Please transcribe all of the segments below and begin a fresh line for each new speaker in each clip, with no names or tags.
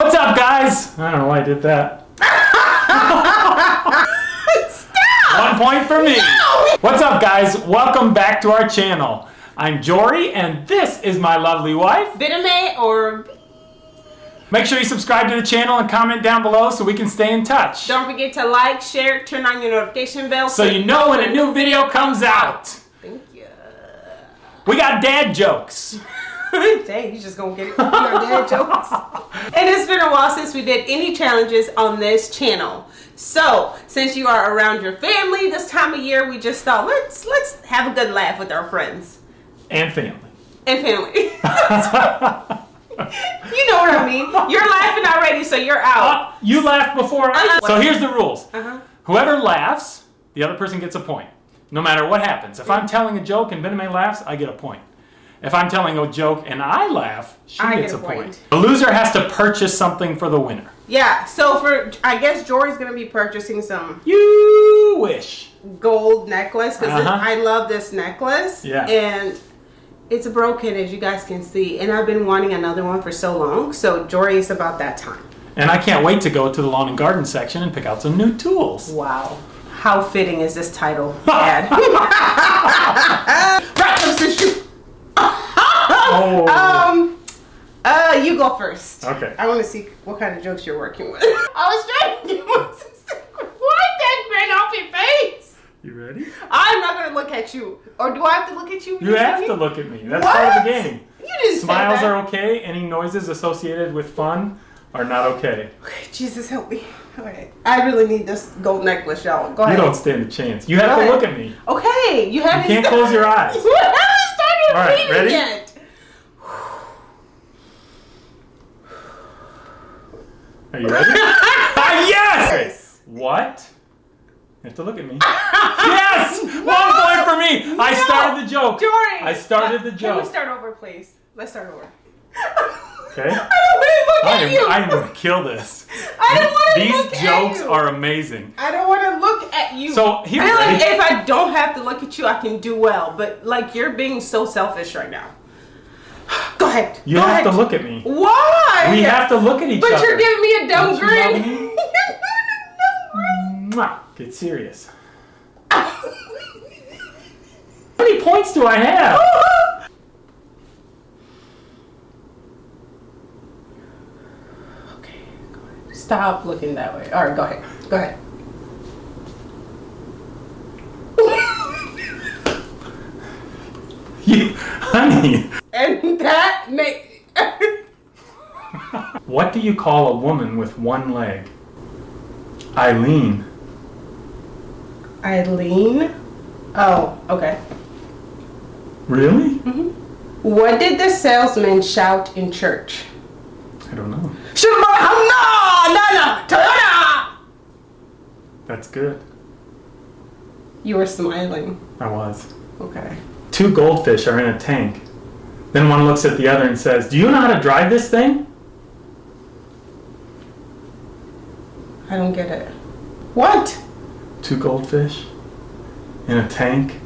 What's up, guys? I don't know why I did that. One point for me. What's up, guys? Welcome back to our channel. I'm Jory, and this is my lovely wife.
Bitame or
Make sure you subscribe to the channel and comment down below so we can stay in touch.
don't forget to like, share, turn on your notification bell
So you know when a new video comes out.
Thank you.
We got dad jokes.
Dang, you just gonna get it. Your dad jokes. And it's been a while since we did any challenges on this channel. So since you are around your family this time of year, we just thought let's let's have a good laugh with our friends
And family.
and family. you know what I mean. You're laughing already, so you're out.
Uh, you laughed before. I-
Uh-uh.
So here's the rules.
Uh-huh.
Whoever laughs, the other person gets a point. No matter what happens. If I'm telling a joke and Bename laughs, I get a point. If I'm telling a joke and I laugh, she
I
gets
get
a point.
point.
The loser has to purchase something for the winner.
Yeah. So for I guess Jory's gonna be purchasing some
You wish.
gold necklace because
Uh-huh.
I love this necklace.
Yeah.
And it's broken as you guys can see, and I've been wanting another one for so long. So Jory is about that time.
And I can't wait to go to the lawn and garden section and pick out some new tools.
Wow. How fitting is this title, Dad? right, paper, scissors, shoot.
Oh.
Um, uh, you go first.
Okay.
I want to see what kind of jokes you're working with. I was trying to give Wipe that grin off your face.
You ready?
I'm not gonna look at you. Or do I have to look at you?
You have to look at me. That's part of the game.
You didn't
Smiles are okay. Any noises associated with fun are not okay.
Okay, Jesus help me. Okay. I really need this gold necklace, y'all. Go ahead.
You don't stand a chance. You have
Go
to
ahead.
look at me.
Okay, you haven't.
You can't close your eyes.
You haven't started
All right, ready?
yet.
Are you ready? ah, yes!
Yes.
What? You have to look at me. yes! One point for me! I started the joke.
Jory.
I started the joke.
Can
joke.
we start over, please? Let's start over.
Okay.
I don't want to look
I
at
am,
you.
I am gonna kill this.
I don't want to
These
look
jokes
at you.
are amazing.
I don't want to look at you.
So, here-
I like if I don't have to look at you, I can do well. But like you're being so selfish right now. Ahead.
You
Go
have
ahead.
to look at me.
Why?
We have to look at each
But
other.
But you're giving me a dumb grin.
love me?
You're giving a dumb grin.
Get serious. How many points do I have?
okay, go ahead. Stop looking that way. All right, go ahead. Go ahead.
You, honey,
And that make
what do you call a woman with one leg? Eileen.
Eileen. Oh, okay.
Really? Mhm.
What did the salesman shout in church?
I don't know.
Shema no no Toyota.
That's good.
You were smiling.
I was.
Okay.
Two goldfish are in a tank. Then one looks at the other and says, Do you know how to drive this thing?
I don't get it. What?
Two goldfish in a tank.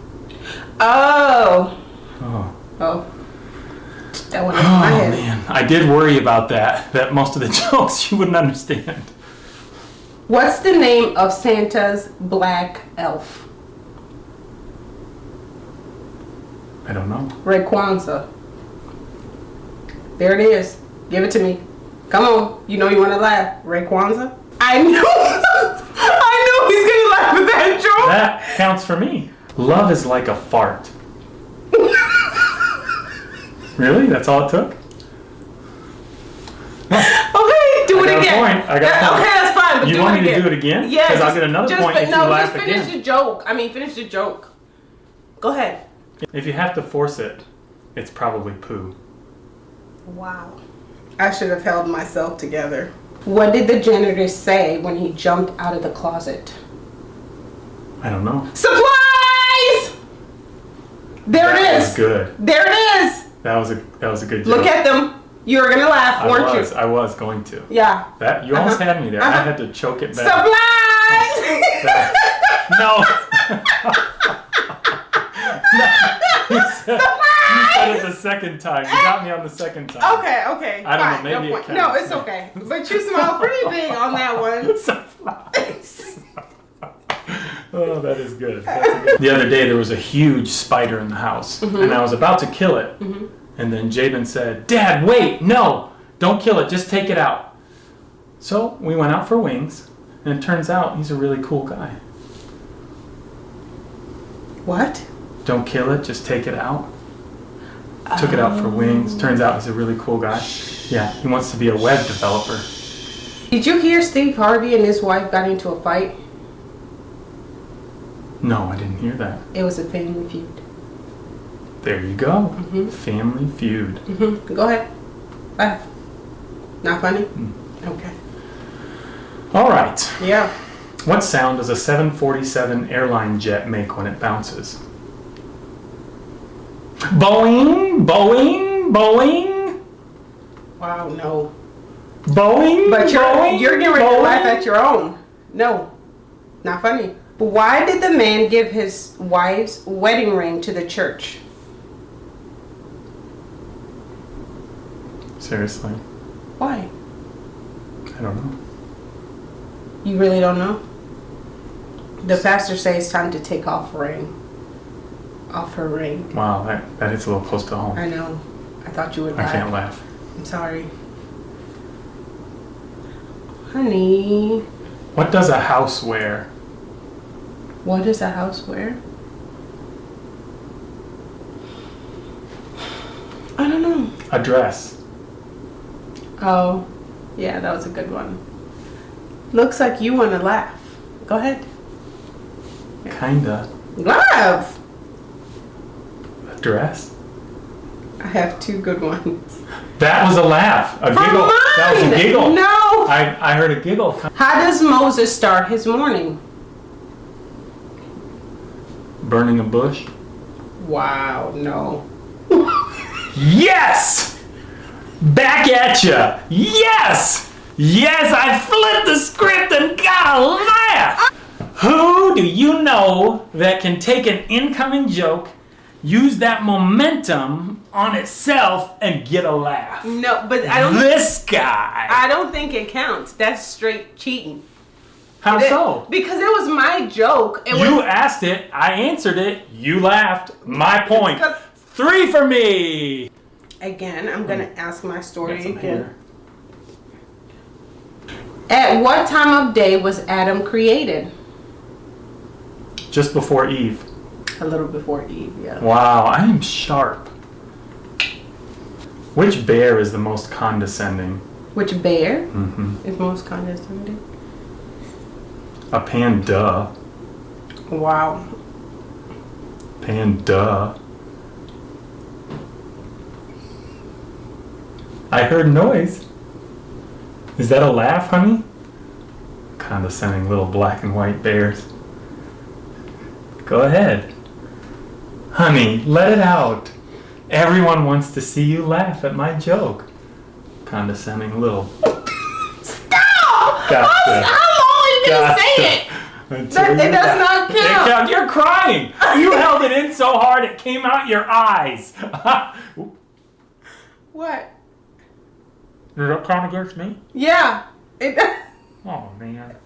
Oh.
Oh.
Oh. That went over my
Oh
head.
man, I did worry about that. That most of the jokes you wouldn't understand.
What's the name of Santa's black elf?
I don't know.
Rayquaza. There it is. Give it to me. Come on. You know you want to laugh. Rayquaza. I knew. I knew he's gonna laugh at that joke.
That counts for me. Love is like a fart. Really? That's all it took?
Okay, do
I
it again.
point. I got a
Yeah,
point.
Okay, that's fine. But
You
do
want me to do it again?
Yeah.
'Cause I'll get another
just
point if you
no,
laugh
just finish
again.
the joke. I mean, finish the joke. Go ahead.
If you have to force it, it's probably poo.
Wow. I should have held myself together. What did the janitor say when he jumped out of the closet?
I don't know.
Supplies! There
that
it
was good.
There it is.
That was a that was a good joke.
Look at them. You were gonna laugh,
I
weren't
was
you?
I was going to.
Yeah.
That you almost
Uh-huh.
had me there. I
Uh-huh.
had to choke it back.
Supplies!
no. no. You said- it the second time. You got me on the second time.
Okay, okay.
I don't know, maybe
no,
it
point. no, it's okay. But you smile pretty big on that one.
Sunflowers. oh, that is good. Good- The other day, there was a huge spider in the house,
Mm-hmm.
and I was about to kill it. And then Jabin said, Dad, wait, no, don't kill it, just take it out. So we went out for wings, and it turns out he's a really cool guy.
What?
Don't kill it, just take it out. Took it out for wings. Turns out he's a really cool guy. Yeah, he wants to be a web developer.
Did you hear Steve Harvey and his wife got into a fight?
No, I didn't hear that.
It was a family feud.
There you go.
Mhm.
Family feud.
hmm Go ahead. Laugh. Not funny?
Mm.
Okay.
All right.
Yeah.
What sound does a 747 airline jet make when it bounces? Boeing, Boeing, Boeing,
Wow, no.
Boeing.
But you're
Boeing,
you're getting ready to laugh at your own. No. Not funny. But why did the man give his wife's wedding ring to the church?
Seriously,
Why?
I don't know.
You really don't know? The pastor says it's time to take off ring. Off her ring.
Wow, that, that hits a little close to home.
I know. I thought you would laugh.
I can't laugh.
I'm sorry. Honey,
What does a house wear?
what does a house wear? I don't know.
A dress.
Oh, yeah, that was a good one. Looks like you want to laugh. Go ahead.
Kinda.
Laugh!
Dress.
I have two good ones.
That was a laugh. A
From
giggle. That was a giggle.
No!
I, I heard a giggle.
How does Moses start his morning?
Burning a bush.
Wow, no.
Yes! Back at ya! Yes! Yes, I flipped the script and got a laugh! Who do you know that can take an incoming joke, use that momentum on itself, and get a laugh?
No, but I don't.
This guy!
I don't think it counts. That's straight cheating.
How
It-
so?
Because it was my joke. It
You
was
asked it, I answered it, you laughed. My point. Three for me!
again. I'm gonna ask my story again.
hair.
At what time of day was Adam created?
Just before Eve.
A little before Eve. Yeah.
Wow, I am sharp. Which bear is the most condescending?
Which bear
hmm
is most condescending?
A panda.
Wow.
Panda. I heard noise. Is that a laugh, honey? Condescending little black and white bears. Go ahead. Honey, let it out. Everyone wants to see you laugh at my joke. Condescending little.
Stop!
Gotcha.
I'm, I'm only gonna
Gotcha.
say it. That- it does not
It
count.
count- You're crying. You held it in so hard it came out your eyes.
What?
Does that count against me?
Yeah. It.
Oh man.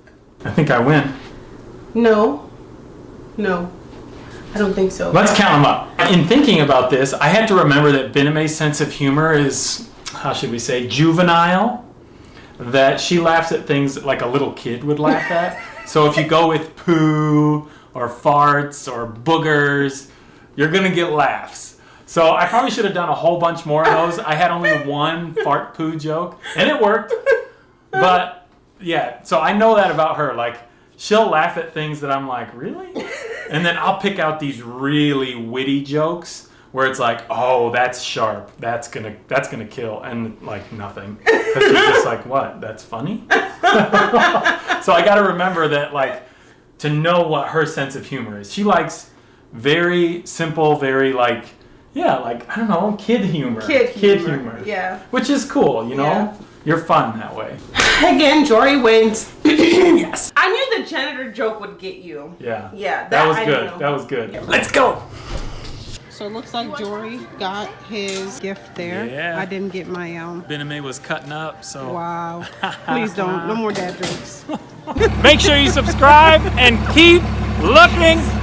I think I win.
No. No. I don't think so.
Let's count them up. In thinking about this, I had to remember that Bename's sense of humor is, how should we say, juvenile. That she laughs at things like a little kid would laugh at. so if you go with poo or farts or boogers, you're gonna get laughs. So I probably should have done a whole bunch more of those. I had only one fart poo joke, and it worked. But yeah, so I know that about her. Like she'll laugh at things that I'm like, really? And then I'll pick out these really witty jokes where it's like, oh, that's sharp. That's gonna that's gonna kill, and like nothing. Because you're just like, what? That's funny. so I got to remember that, like, to know what her sense of humor is. She likes very simple, very like, yeah, like I don't know, kid humor.
Kid
Kid
humor,
humor.
yeah.
Which is cool, you know.
Yeah.
You're fun that way.
Again, Jory wins.
yes.
I knew the janitor joke would get you.
Yeah.
Yeah,
That,
that
was
I
good.
know.
That was good.
Yeah.
Let's go.
So it looks like Jory got his gift there.
Yeah.
I didn't get my um.
Bename was cutting up, so
Wow. Please don't. No more dad jokes.
make sure you subscribe and keep looking up.